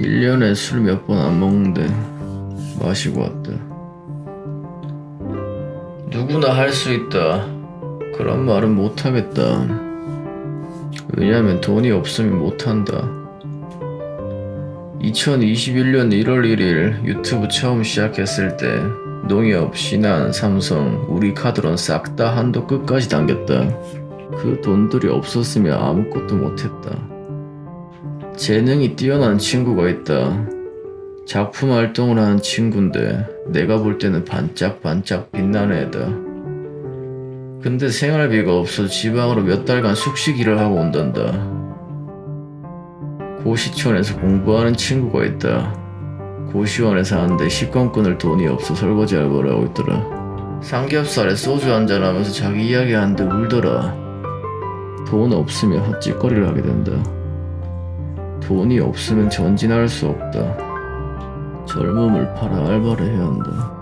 1년에 술 몇 번 안 먹는데 마시고 왔다. 누구나 할 수 있다. 그런 말은 못 하겠다. 왜냐면 돈이 없으면 못 한다. 2021년 1월 1일 유튜브 처음 시작했을 때 농협, 신한, 삼성, 우리 카드론 싹 다 한도 끝까지 당겼다. 그 돈들이 없었으면 아무것도 못했다. 재능이 뛰어난 친구가 있다. 작품 활동을 하는 친구인데 내가 볼 때는 반짝반짝 빛나는 애다. 근데 생활비가 없어 지방으로 몇 달간 숙식 일을 하고 온단다. 고시촌에서 공부하는 친구가 있다. 고시원에 사는데 식권 끊을 돈이 없어 설거지 알바를 하고 있더라. 삼겹살에 소주 한잔 하면서 자기 이야기하는데 울더라. 돈 없으면 헛짓거리를 하게 된다. 돈이 없으면 전진할 수 없다. 젊음을 팔아 알바를 해야 한다.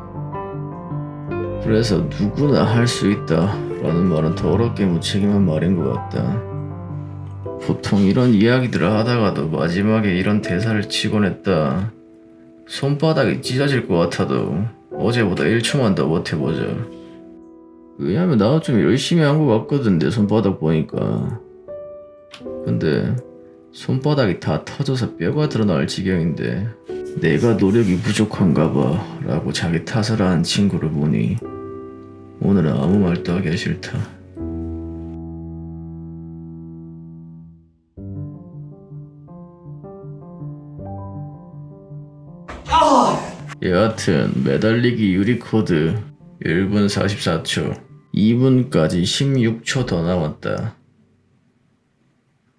그래서 누구나 할 수 있다 라는 말은 더럽게 무책임한 말인 것 같다. 보통 이런 이야기들을 하다가도 마지막에 이런 대사를 치곤 했다. 손바닥이 찢어질 것 같아도 어제보다 1초만 더 버텨보자. 왜냐면 나도 좀 열심히 한 것 같거든 내 손바닥 보니까. 근데 손바닥이 다 터져서 뼈가 드러날 지경인데 내가 노력이 부족한가 봐 라고 자기 탓을 하는 친구를 보니 오늘은 아무 말도 하기가 싫다. 여하튼 매달리기 유리코드 1분 44초 2분까지 16초 더 남았다.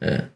예.